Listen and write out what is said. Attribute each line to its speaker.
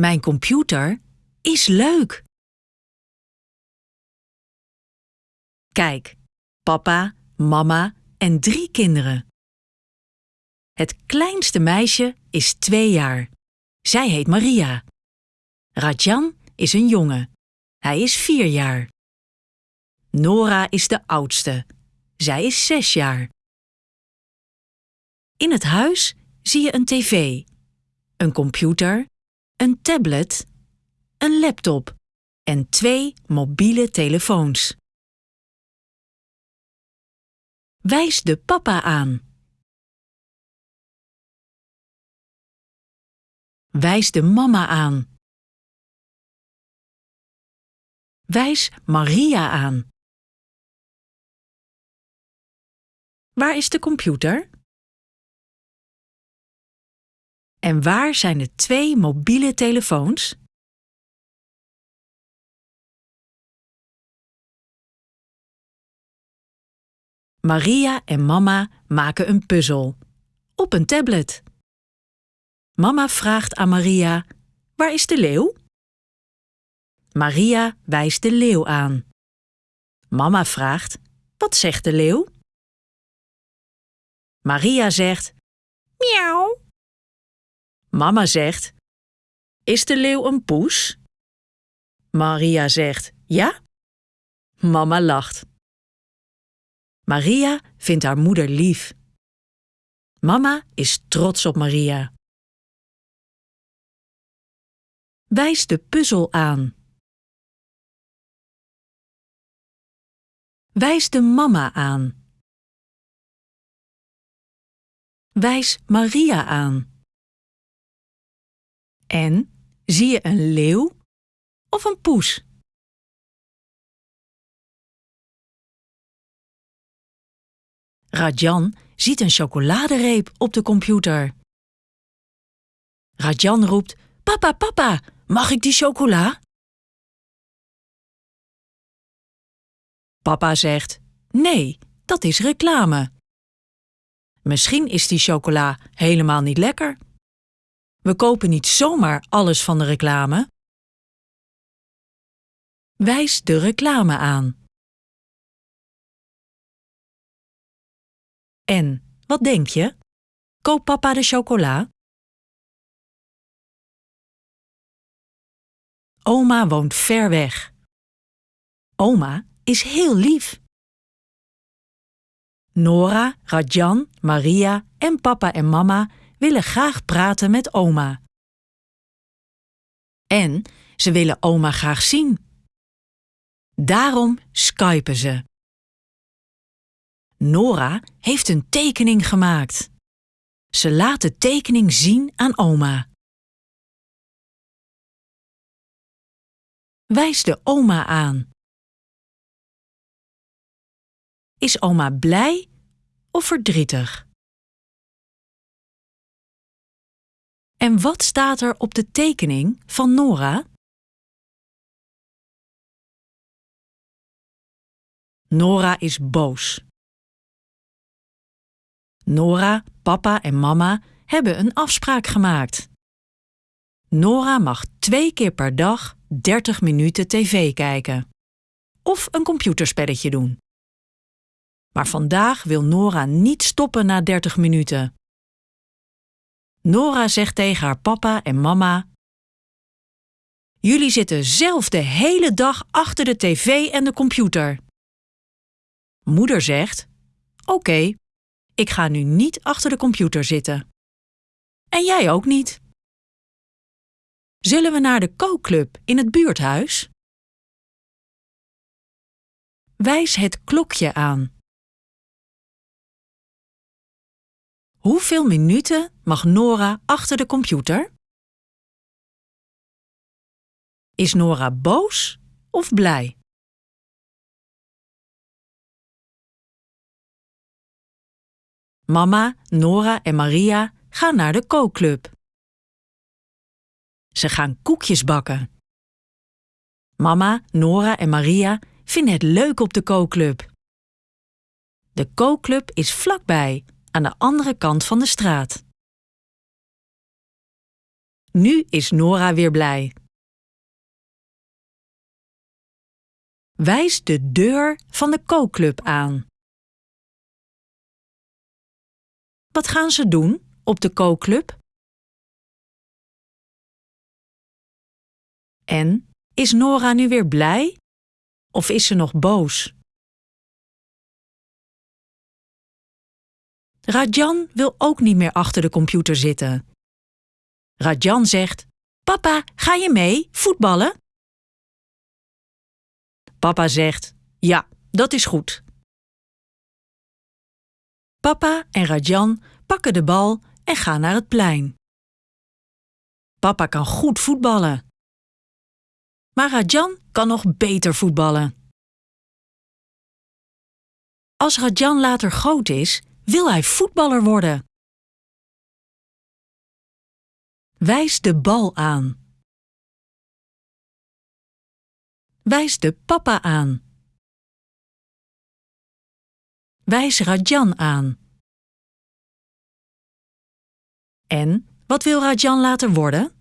Speaker 1: Mijn computer is leuk. Kijk, papa, mama en drie kinderen. Het kleinste meisje is twee jaar. Zij heet Maria. Rajan is een jongen. Hij is vier jaar. Nora is de oudste. Zij is zes jaar. In het huis zie je een tv, een computer, een tablet, een laptop en twee mobiele telefoons. Wijs de papa aan. Wijs de mama aan. Wijs Maria aan. Waar is de computer? En waar zijn de twee mobiele telefoons? Maria en mama maken een puzzel op een tablet. Mama vraagt aan Maria: Waar is de leeuw? Maria wijst de leeuw aan. Mama vraagt: Wat zegt de leeuw? Maria zegt: Miauw. Mama zegt: Is de leeuw een poes? Maria zegt: Ja. Mama lacht. Maria vindt haar moeder lief. Mama is trots op Maria. Wijs de puzzel aan. Wijs de mama aan. Wijs Maria aan. En zie je een leeuw of een poes? Rajan ziet een chocoladereep op de computer. Rajan roept: Papa, papa, mag ik die chocola? Papa zegt: Nee, dat is reclame. Misschien is die chocola helemaal niet lekker. We kopen niet zomaar alles van de reclame. Wijs de reclame aan. En, wat denk je? Koop papa de chocola? Oma woont ver weg. Oma is heel lief. Nora, Rajan, Maria en papa en mama willen graag praten met oma. En ze willen oma graag zien. Daarom skypen ze. Nora heeft een tekening gemaakt. Ze laat de tekening zien aan oma. Wijs de oma aan. Is oma blij of verdrietig? En wat staat er op de tekening van Nora? Nora is boos. Nora, papa en mama hebben een afspraak gemaakt. Nora mag twee keer per dag 30 minuten tv kijken. Of een computerspelletje doen. Maar vandaag wil Nora niet stoppen na 30 minuten. Nora zegt tegen haar papa en mama: Jullie zitten zelf de hele dag achter de tv en de computer. Moeder zegt: Oké, ik ga nu niet achter de computer zitten. En jij ook niet. Zullen we naar de kookclub in het buurthuis? Wijs het klokje aan. Hoeveel minuten mag Nora achter de computer? Is Nora boos of blij? Mama, Nora en Maria gaan naar de kookclub. Ze gaan koekjes bakken. Mama, Nora en Maria vinden het leuk op de kookclub. De kookclub is vlakbij, aan de andere kant van de straat. Nu is Nora weer blij. Wijs de deur van de kookclub aan. Wat gaan ze doen op de kookclub? En is Nora nu weer blij? Of is ze nog boos? Rajan wil ook niet meer achter de computer zitten. Rajan zegt: Papa, ga je mee voetballen? Papa zegt: Ja, dat is goed. Papa en Rajan pakken de bal en gaan naar het plein. Papa kan goed voetballen. Maar Rajan kan nog beter voetballen. Als Rajan later groot is, wil hij voetballer worden. Wijs de bal aan. Wijs de papa aan. Wijs Rajan aan. En wat wil Rajan later worden?